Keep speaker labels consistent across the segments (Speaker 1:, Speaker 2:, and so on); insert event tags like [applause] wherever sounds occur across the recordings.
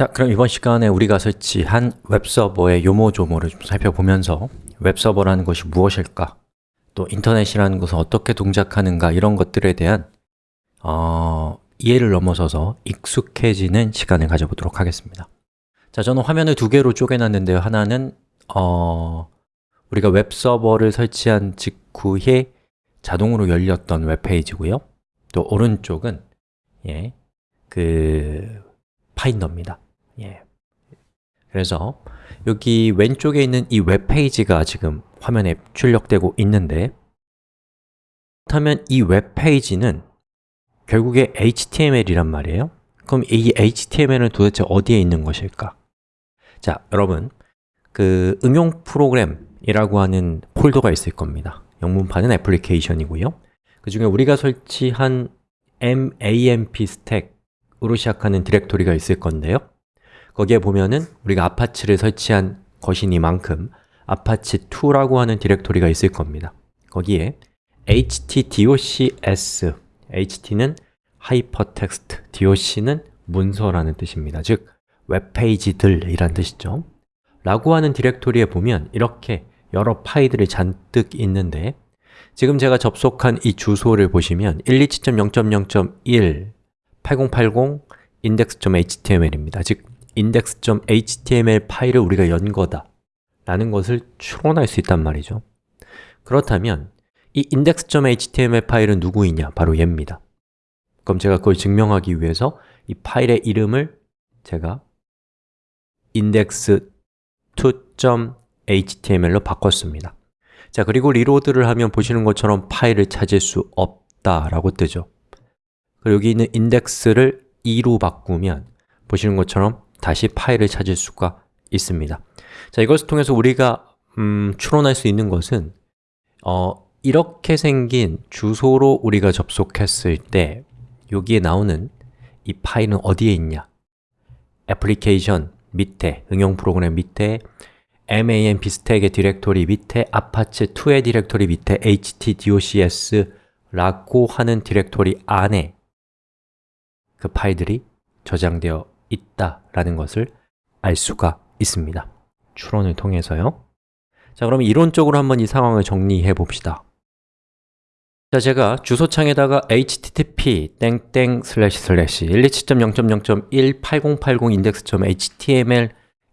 Speaker 1: 자, 그럼 이번 시간에 우리가 설치한 웹서버의 요모조모를 좀 살펴보면서 웹서버라는 것이 무엇일까? 또 인터넷이라는 것은 어떻게 동작하는가? 이런 것들에 대한 어, 이해를 넘어서서 익숙해지는 시간을 가져보도록 하겠습니다. 자, 저는 화면을 두 개로 쪼개놨는데요. 하나는 어, 우리가 웹서버를 설치한 직후에 자동으로 열렸던 웹페이지고요. 또 오른쪽은 예, 그 파인더입니다 예. 그래서 여기 왼쪽에 있는 이 웹페이지가 지금 화면에 출력되고 있는데 그렇다면 이 웹페이지는 결국에 HTML이란 말이에요 그럼 이 HTML은 도대체 어디에 있는 것일까? 자, 여러분 그 응용 프로그램이라고 하는 폴더가 있을 겁니다 영문판은 애플리케이션이고요 그 중에 우리가 설치한 MAMP 스택으로 시작하는 디렉토리가 있을 건데요 거기에 보면은 우리가 Apache를 설치한 것이니만큼 Apache2라고 하는 디렉토리가 있을 겁니다. 거기에 htdocs, ht는 하이퍼텍스트, doc는 문서라는 뜻입니다. 즉, 웹페이지들이란 뜻이죠. 라고 하는 디렉토리에 보면 이렇게 여러 파일들이 잔뜩 있는데 지금 제가 접속한 이 주소를 보시면 127.0.0.1 8080 index.html입니다. 즉, index.html 파일을 우리가 연 거다 라는 것을 추론할 수 있단 말이죠. 그렇다면 이 index.html 파일은 누구이냐? 바로 얘입니다. 그럼 제가 그걸 증명하기 위해서 이 파일의 이름을 제가 index2.html로 바꿨습니다. 자, 그리고 리로드를 하면 보시는 것처럼 파일을 찾을 수 없다라고 뜨죠. 그리고 여기 있는 index를 2로 바꾸면 보시는 것처럼 다시 파일을 찾을 수가 있습니다 자, 이것을 통해서 우리가 음, 추론할 수 있는 것은 어, 이렇게 생긴 주소로 우리가 접속했을 때 여기에 나오는 이 파일은 어디에 있냐? 애플리케이션 밑에, 응용 프로그램 밑에 MAMP 스택의 디렉토리 밑에 Apache2의 디렉토리 밑에 htdocs라고 하는 디렉토리 안에 그 파일들이 저장되어 있다라는 것을 알 수가 있습니다. 추론을 통해서요. 자, 그럼 이론적으로 한번 이 상황을 정리해 봅시다. 자, 제가 주소창에다가 http 땡땡 슬래시 슬래시 127.0.0.18080 index.html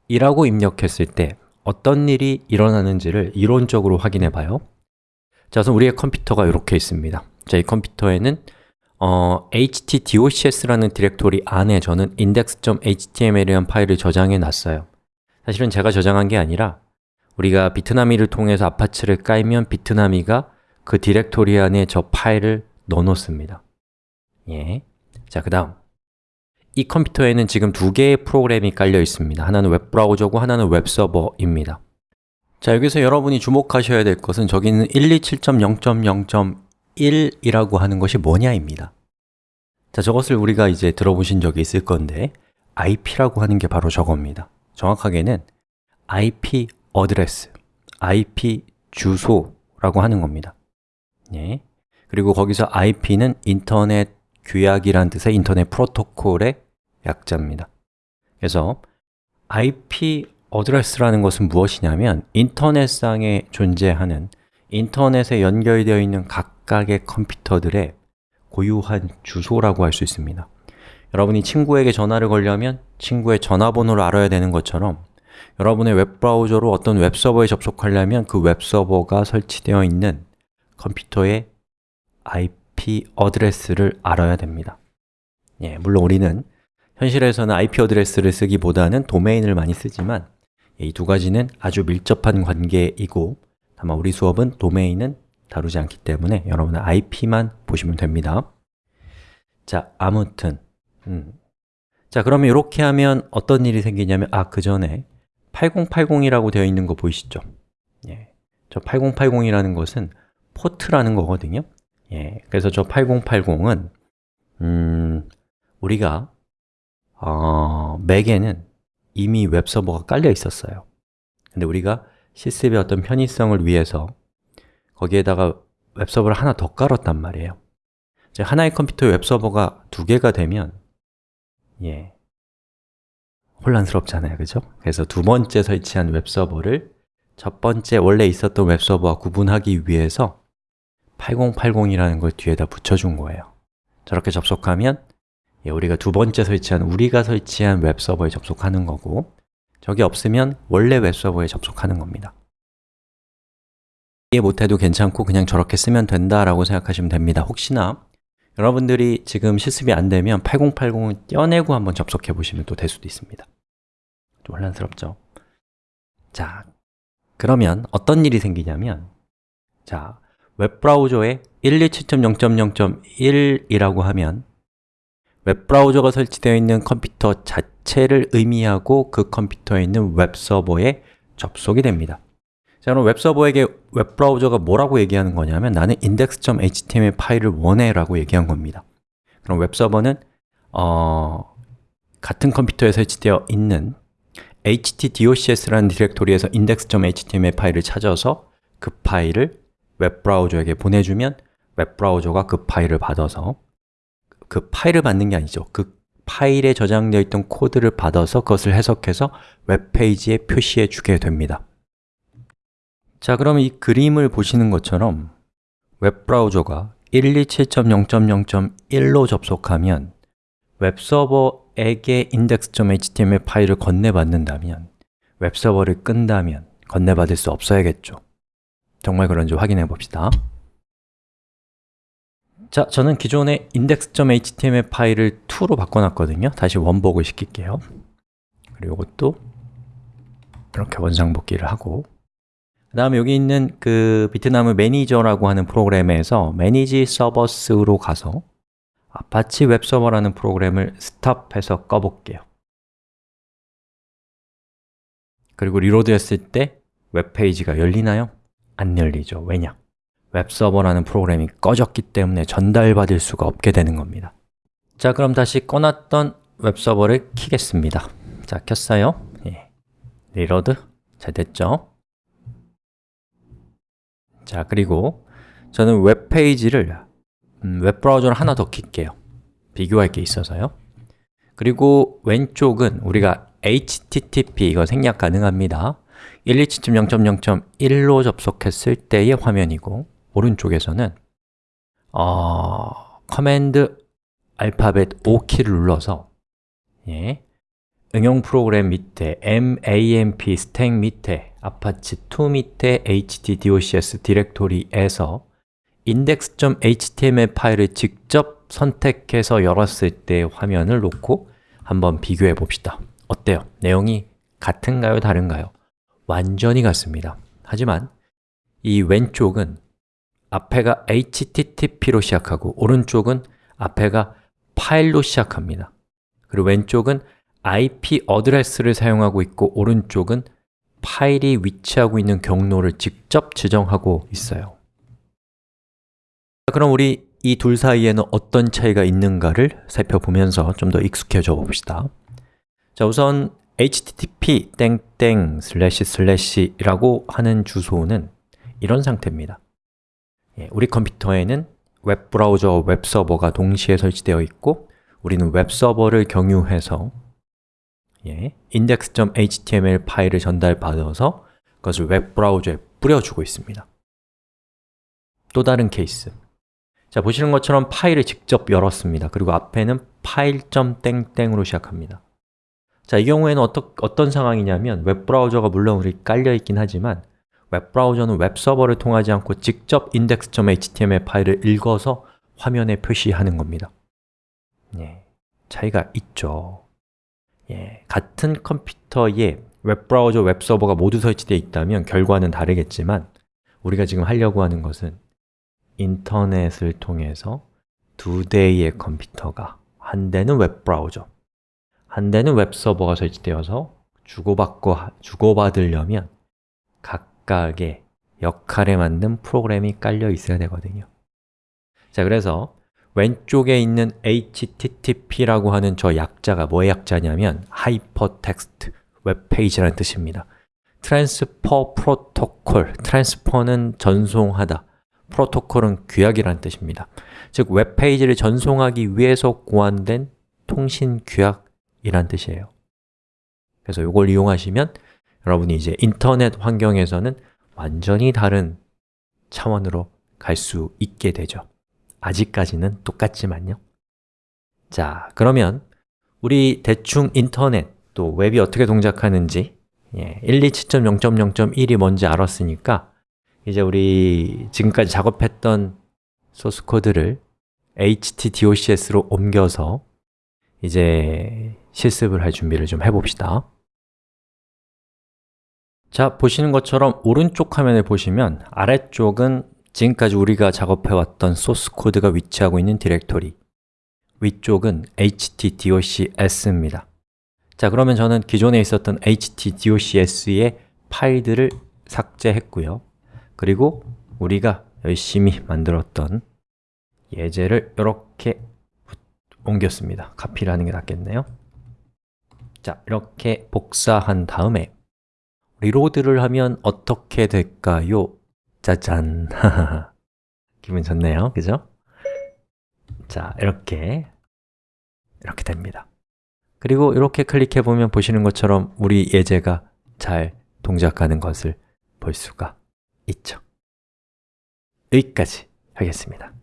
Speaker 1: 이라고 입력했을 때 어떤 일이 일어나는지를 이론적으로 확인해 봐요. 자, 우선 우리의 컴퓨터가 이렇게 있습니다. 자, 이 컴퓨터에는 어, htdocs라는 디렉토리 안에 저는 index.html이라는 파일을 저장해 놨어요. 사실은 제가 저장한 게 아니라 우리가 Bitnami를 통해서 Apache를 깔면 Bitnami가 그 디렉토리 안에 저 파일을 넣어놓습니다. 예. 자, 그 다음. 이 컴퓨터에는 지금 두 개의 프로그램이 깔려 있습니다. 하나는 웹브라우저고 하나는 웹서버입니다. 자, 여기서 여러분이 주목하셔야 될 것은 저기는 127.0.0.1이라고 하는 것이 뭐냐입니다. 자, 저것을 우리가 이제 들어보신 적이 있을 건데 IP라고 하는 게 바로 저겁니다. 정확하게는 IP 어드레스, IP 주소라고 하는 겁니다. 예. 그리고 거기서 IP는 인터넷 규약이란 뜻의 인터넷 프로토콜의 약자입니다. 그래서 IP 어드레스라는 것은 무엇이냐면 인터넷상에 존재하는 인터넷에 연결되어 있는 각각의 컴퓨터들의 고유한 주소라고 할 수 있습니다. 여러분이 친구에게 전화를 걸려면 친구의 전화번호를 알아야 되는 것처럼 여러분의 웹브라우저로 어떤 웹서버에 접속하려면 그 웹서버가 설치되어 있는 컴퓨터의 IP 어드레스를 알아야 됩니다. 예, 물론 우리는 현실에서는 IP 어드레스를 쓰기보다는 도메인을 많이 쓰지만 이 두 가지는 아주 밀접한 관계이고 다만 우리 수업은 도메인은 다루지 않기 때문에 여러분은 IP만 보시면 됩니다 자, 아무튼 음. 자, 그러면 이렇게 하면 어떤 일이 생기냐면 아, 그 전에 8080이라고 되어 있는 거 보이시죠? 예. 저 8080이라는 것은 포트라는 거거든요 예, 그래서 저 8080은 음, 우리가 어, 맥에는 이미 웹서버가 깔려 있었어요 근데 우리가 실습의 어떤 편의성을 위해서 거기에다가 웹서버를 하나 더 깔았단 말이에요. 하나의 컴퓨터에 웹서버가 두 개가 되면 예, 혼란스럽잖아요, 그죠? 그래서 두 번째 설치한 웹서버를 첫 번째 원래 있었던 웹서버와 구분하기 위해서 8080이라는 걸 뒤에다 붙여준 거예요. 저렇게 접속하면 예, 우리가 두 번째 설치한, 우리가 설치한 웹서버에 접속하는 거고 저게 없으면 원래 웹서버에 접속하는 겁니다. 이해 못해도 괜찮고 그냥 저렇게 쓰면 된다라고 생각하시면 됩니다. 혹시나 여러분들이 지금 실습이 안 되면 8080을 떼어내고 한번 접속해 보시면 또 될 수도 있습니다. 좀 혼란스럽죠? 자, 그러면 어떤 일이 생기냐면 자, 웹브라우저에 127.0.0.1이라고 하면 웹브라우저가 설치되어 있는 컴퓨터 자체를 의미하고 그 컴퓨터에 있는 웹서버에 접속이 됩니다. 자, 그럼 웹서버에게 웹브라우저가 뭐라고 얘기하는 거냐면 나는 index.html 파일을 원해 라고 얘기한 겁니다. 그럼 웹서버는 어, 같은 컴퓨터에 설치되어 있는 htdocs라는 디렉토리에서 index.html 파일을 찾아서 그 파일을 웹브라우저에게 보내주면 웹브라우저가 그 파일을 받아서 그 파일을 받는 게 아니죠. 그 파일에 저장되어 있던 코드를 받아서 그것을 해석해서 웹페이지에 표시해 주게 됩니다. 자, 그럼 이 그림을 보시는 것처럼 웹브라우저가 127.0.0.1로 접속하면 웹서버에게 index.html 파일을 건네받는다면 웹서버를 끈다면 건네받을 수 없어야겠죠. 정말 그런지 확인해 봅시다 자, 저는 기존의 index.html 파일을 2로 바꿔놨거든요 다시 원복을 시킬게요 그리고 이것도 이렇게 원상복귀를 하고 그 다음에 여기 있는 그 Bitnami 매니저라고 하는 프로그램에서 Manage Servers로 가서 아파치 웹서버라는 프로그램을 stop해서 꺼볼게요 그리고 reload 했을 때 웹페이지가 열리나요? 안 열리죠. 왜냐? 웹서버라는 프로그램이 꺼졌기 때문에 전달받을 수가 없게 되는 겁니다. 자, 그럼 다시 꺼놨던 웹서버를 키겠습니다. 자, 켰어요. 예. reload. 잘 됐죠? 자, 그리고 저는 웹페이지를 음, 웹브라우저를 하나 더 킬게요. 비교할 게 있어서요. 그리고 왼쪽은 우리가 HTTP, 이거 생략 가능합니다. 127.0.0.1로 접속했을 때의 화면이고 오른쪽에서는 어, command 알파벳 O키를 눌러서 예, 응용 프로그램 밑에 MAMP 스택 밑에 Apache2 밑에 htdocs 디렉토리에서 index.html 파일을 직접 선택해서 열었을 때 화면을 놓고 한번 비교해 봅시다 어때요? 내용이 같은가요? 다른가요? 완전히 같습니다 하지만 이 왼쪽은 앞에가 http로 시작하고 오른쪽은 앞에가 파일로 시작합니다. 그리고 왼쪽은 IP 어드레스를 사용하고 있고 오른쪽은 파일이 위치하고 있는 경로를 직접 지정하고 있어요. 그럼 우리 이 둘 사이에는 어떤 차이가 있는가를 살펴보면서 좀 더 익숙해져 봅시다. 자, 우선 http 땡땡 슬래시 슬래시라고 하는 주소는 이런 상태입니다 예, 우리 컴퓨터에는 웹브라우저, 웹서버가 동시에 설치되어 있고 우리는 웹서버를 경유해서 예, index.html 파일을 전달받아서 그것을 웹브라우저에 뿌려주고 있습니다. 또 다른 케이스. 자, 보시는 것처럼 파일을 직접 열었습니다. 그리고 앞에는 파일.땡땡으로 시작합니다. 자, 이 경우에는 어떠, 어떤 상황이냐면 웹브라우저가 물론 우리 깔려있긴 하지만 웹브라우저는 웹서버를 통하지 않고 직접 index.html 파일을 읽어서 화면에 표시하는 겁니다. 예, 차이가 있죠. 예, 같은 컴퓨터에 웹브라우저, 웹서버가 모두 설치되어 있다면 결과는 다르겠지만 우리가 지금 하려고 하는 것은 인터넷을 통해서 두 대의 컴퓨터가 한 대는 웹브라우저, 한 대는 웹서버가 설치되어서 주고받고 주고받으려면 각 각의 역할에 맞는 프로그램이 깔려 있어야 되거든요. 자, 그래서 왼쪽에 있는 HTTP라고 하는 저 약자가 뭐의 약자냐면 Hypertext 웹페이지라는 뜻입니다. Transfer Protocol, Transfer는 전송하다 프로토콜은 규약이라는 뜻입니다. 즉, 웹페이지를 전송하기 위해서 고안된 통신 규약이란 뜻이에요. 그래서 이걸 이용하시면 여러분이 이제 인터넷 환경에서는 완전히 다른 차원으로 갈 수 있게 되죠. 아직까지는 똑같지만요. 자, 그러면 우리 대충 인터넷 또 웹이 어떻게 동작하는지 예, 127.0.0.1이 뭔지 알았으니까 이제 우리 지금까지 작업했던 소스 코드를 htdocs로 옮겨서 이제 실습을 할 준비를 좀 해봅시다 자, 보시는 것처럼 오른쪽 화면에 보시면 아래쪽은 지금까지 우리가 작업해왔던 소스 코드가 위치하고 있는 디렉토리. 위쪽은 htdocs입니다. 자, 그러면 저는 기존에 있었던 htdocs의 파일들을 삭제했고요. 그리고 우리가 열심히 만들었던 예제를 이렇게 옮겼습니다. 카피를 하는 게 낫겠네요. 자, 이렇게 복사한 다음에 리로드를 하면 어떻게 될까요? 짜잔! [laughs] 기분 좋네요, 그죠? 자, 이렇게 이렇게 됩니다 그리고 이렇게 클릭해 보면 보시는 것처럼 우리 예제가 잘 동작하는 것을 볼 수가 있죠 여기까지 하겠습니다